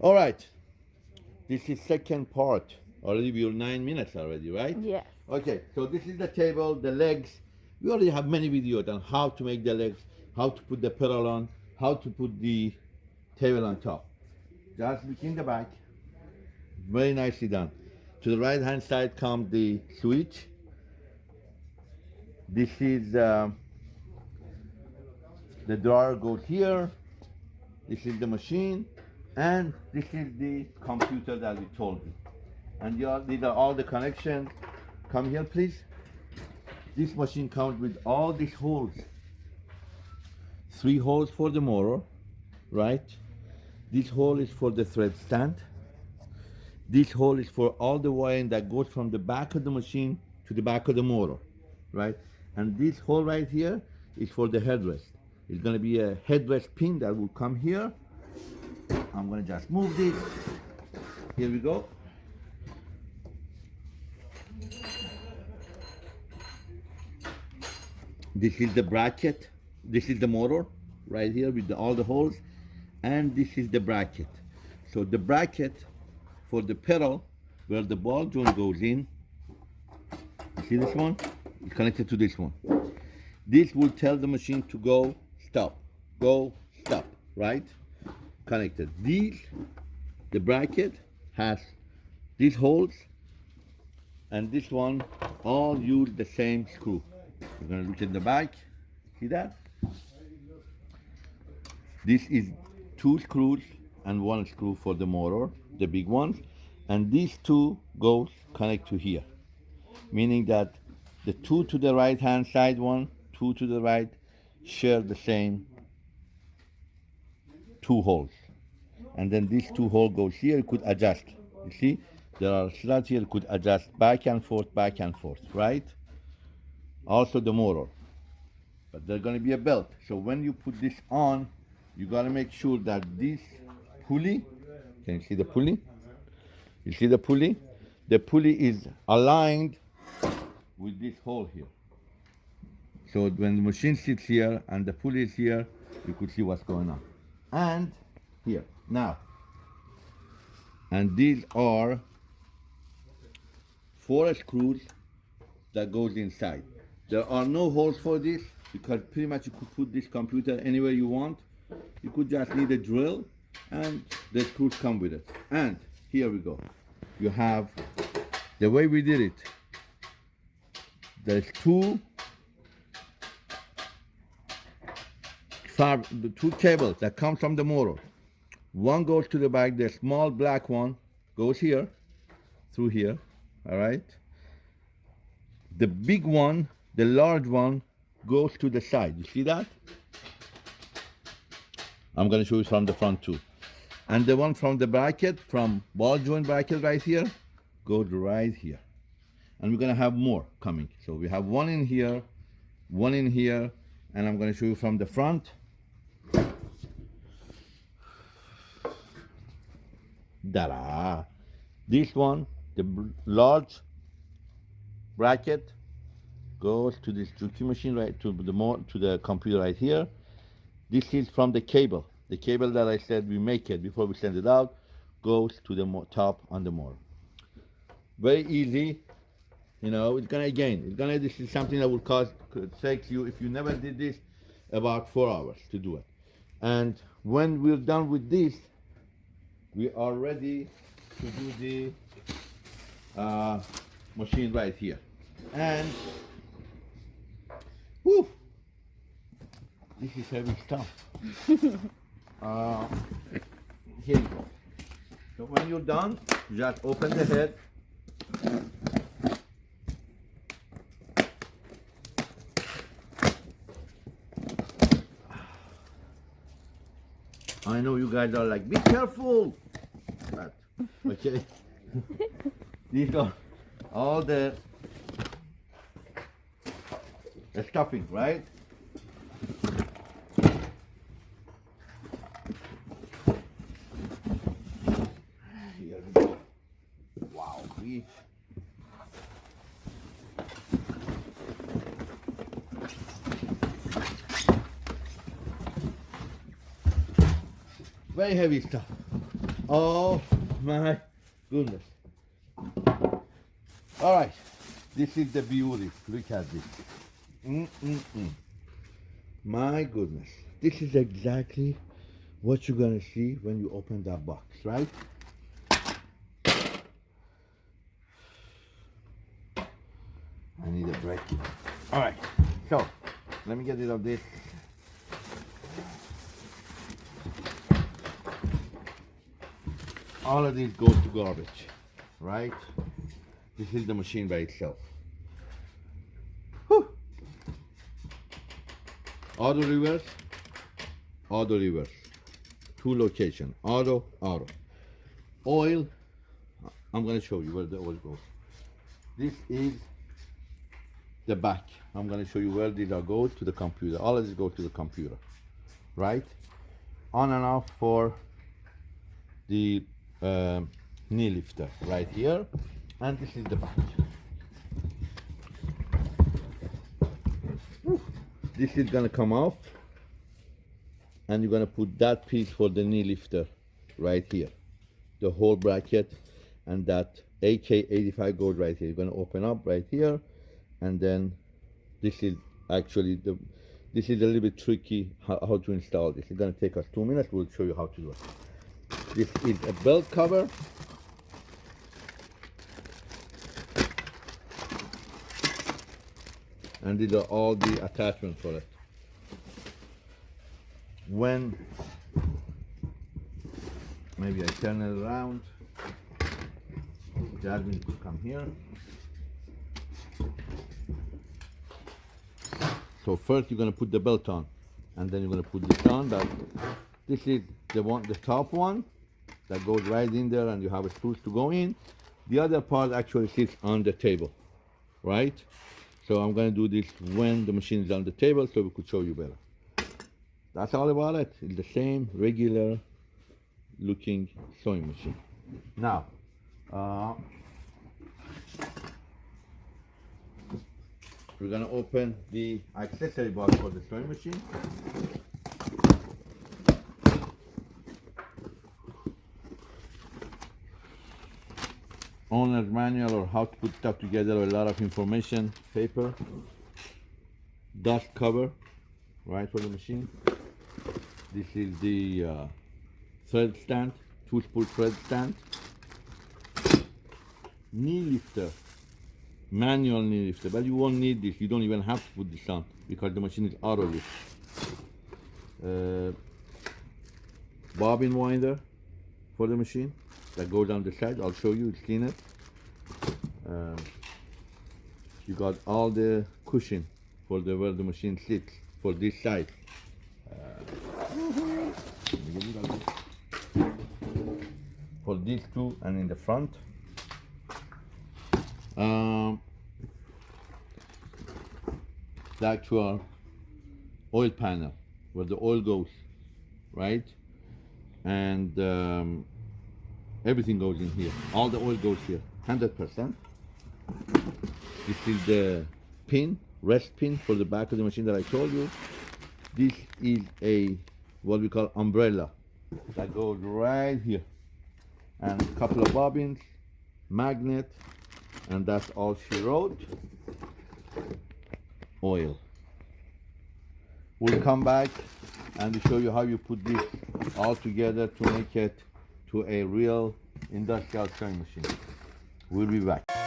All right. This is second part. Already we're nine minutes already, right? Yes. Okay, so this is the table, the legs. We already have many videos on how to make the legs, how to put the pedal on, how to put the table on top. Just in the back. Very nicely done. To the right hand side comes the switch. This is um, the drawer goes here. This is the machine, and this is the computer that we told you. And these are all the connections. Come here, please. This machine comes with all these holes. Three holes for the motor, right? This hole is for the thread stand. This hole is for all the wiring that goes from the back of the machine to the back of the motor, right? And this hole right here is for the headrest. It's gonna be a headrest pin that will come here. I'm gonna just move this. Here we go. This is the bracket. This is the motor right here with the, all the holes. And this is the bracket. So the bracket for the pedal where the ball joint goes in. You see this one? It's connected to this one. This will tell the machine to go, stop, go, stop, right? Connected. These, the bracket has these holes and this one all use the same screw. We're gonna look in the back, see that? This is two screws and one screw for the motor, the big ones, and these two goes connect to here, meaning that the two to the right hand side one, two to the right, share the same two holes. And then these two hole goes here, could adjust. You see, there are slots here, could adjust back and forth, back and forth, right? Also the motor. But there's gonna be a belt. So when you put this on, you gotta make sure that this pulley, can you see the pulley? You see the pulley? The pulley is aligned with this hole here. So when the machine sits here and the pulley is here, you could see what's going on. And here, now. And these are four screws that goes inside. There are no holes for this because pretty much you could put this computer anywhere you want. You could just need a drill and the screws come with it. And here we go. You have the way we did it. There's two two cables that come from the motor. One goes to the back, the small black one goes here, through here, all right? The big one, the large one, goes to the side. You see that? I'm gonna show you from the front too. And the one from the bracket, from ball joint bracket right here, goes right here. And we're gonna have more coming. So we have one in here, one in here, and I'm gonna show you from the front. This one, the large bracket, goes to this Juki machine right to the more to the computer right here. This is from the cable. The cable that I said we make it before we send it out goes to the top on the motor. Very easy. You know, it's gonna again, it's gonna this is something that will cost could take you if you never did this about four hours to do it. And when we're done with this, we are ready to do the uh, machine right here. And whoo, this is heavy stuff. uh, here you go. So when you're done, just open the head. I know you guys are like, be careful. But, okay. These are all the, the stuffing, right? Here we go. Wow, we very heavy stuff. Oh my goodness. All right, this is the beauty. Look at this. Mm-mm-mm. My goodness. This is exactly what you're gonna see when you open that box, right? I need a break. All right, so let me get rid of this. All of these goes to garbage, right? This is the machine by itself. Whew. Auto reverse, auto reverse. Two location, auto, auto. Oil, I'm gonna show you where the oil goes. This is the back. I'm gonna show you where these are go to the computer. All of this go to the computer, right? On and off for the um, knee lifter right here, and this is the back. This is gonna come off, and you're gonna put that piece for the knee lifter right here, the whole bracket, and that AK85 goes right here. You're gonna open up right here, and then this is actually the this is a little bit tricky how, how to install this. It's gonna take us two minutes. We'll show you how to do it. This is a belt cover. And these are all the attachments for it. When maybe I turn it around, Jasmine could come here. So first you're gonna put the belt on, and then you're gonna put this on. This is the one, the top one, that goes right in there, and you have a screws to go in. The other part actually sits on the table, right? So I'm gonna do this when the machine is on the table, so we could show you better. That's all about it. It's the same regular looking sewing machine. Now, uh, we're gonna open the accessory box for the sewing machine. Owner's manual or how to put stuff together, a lot of information, paper, dust cover, right for the machine. This is the uh, thread stand, two spool thread stand. Knee lifter, manual knee lifter, but you won't need this. You don't even have to put this on because the machine is auto lift. Uh, bobbin winder for the machine that goes on the side. I'll show you, it's cleaner. Um, you got all the cushion for the where the machine sits for this side. Uh, for these two and in the front. Um, the actual oil panel where the oil goes, right? And um, everything goes in here. All the oil goes here, 100%. This is the pin, rest pin for the back of the machine that I told you. This is a, what we call umbrella that goes right here. And a couple of bobbins, magnet, and that's all she wrote. Oil. We'll come back and show you how you put this all together to make it to a real industrial sewing machine. We'll be back.